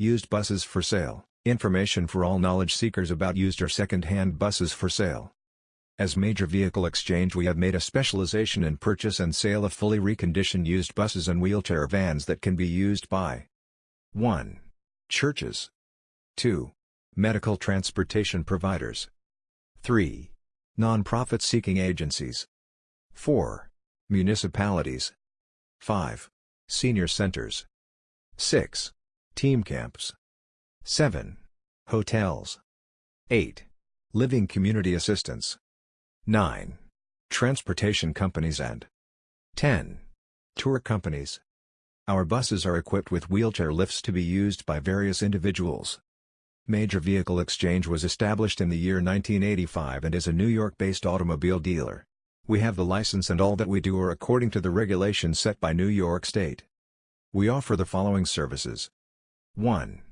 Used buses for sale, information for all knowledge seekers about used or second-hand buses for sale. As Major Vehicle Exchange we have made a specialization in purchase and sale of fully reconditioned used buses and wheelchair vans that can be used by 1. Churches 2. Medical transportation providers 3. Non-profit seeking agencies 4. Municipalities 5. Senior centers 6. Team camps 7. Hotels 8. Living community assistance 9. Transportation companies and 10. Tour companies. Our buses are equipped with wheelchair lifts to be used by various individuals. Major Vehicle Exchange was established in the year 1985 and is a New York-based automobile dealer. We have the license and all that we do are according to the regulations set by New York State. We offer the following services. 1.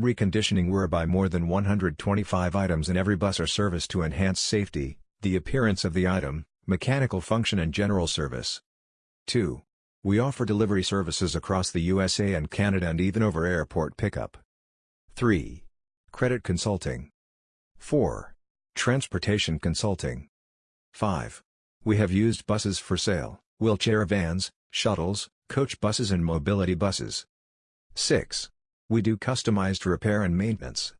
Reconditioning whereby more than 125 items in every bus are serviced to enhance safety, the appearance of the item, mechanical function and general service. 2. We offer delivery services across the USA and Canada and even over airport pickup. 3. Credit consulting. 4. Transportation consulting. 5. We have used buses for sale, wheelchair vans, shuttles, coach buses and mobility buses. 6. We do customized repair and maintenance.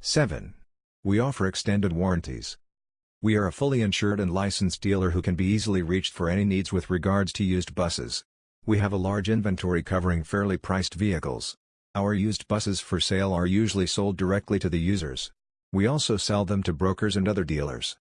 7. We offer extended warranties. We are a fully insured and licensed dealer who can be easily reached for any needs with regards to used buses. We have a large inventory covering fairly priced vehicles. Our used buses for sale are usually sold directly to the users. We also sell them to brokers and other dealers.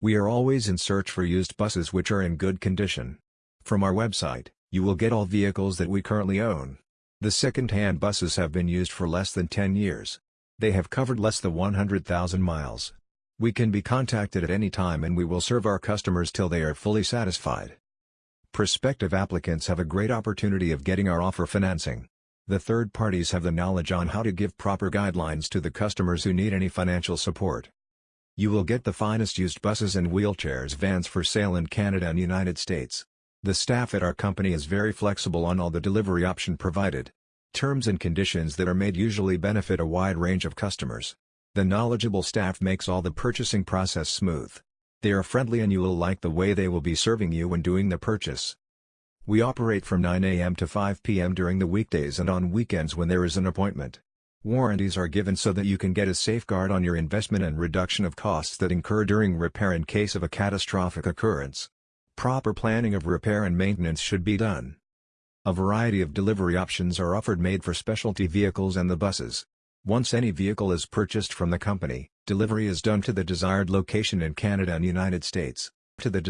We are always in search for used buses which are in good condition. From our website, you will get all vehicles that we currently own. The second-hand buses have been used for less than 10 years. They have covered less than 100,000 miles. We can be contacted at any time and we will serve our customers till they are fully satisfied. Prospective applicants have a great opportunity of getting our offer financing. The third parties have the knowledge on how to give proper guidelines to the customers who need any financial support. You will get the finest used buses and wheelchairs vans for sale in Canada and United States. The staff at our company is very flexible on all the delivery option provided. Terms and conditions that are made usually benefit a wide range of customers. The knowledgeable staff makes all the purchasing process smooth. They are friendly and you will like the way they will be serving you when doing the purchase. We operate from 9 a.m. to 5 p.m. during the weekdays and on weekends when there is an appointment. Warranties are given so that you can get a safeguard on your investment and reduction of costs that incur during repair in case of a catastrophic occurrence. Proper planning of repair and maintenance should be done. A variety of delivery options are offered made for specialty vehicles and the buses. Once any vehicle is purchased from the company, delivery is done to the desired location in Canada and United States. To the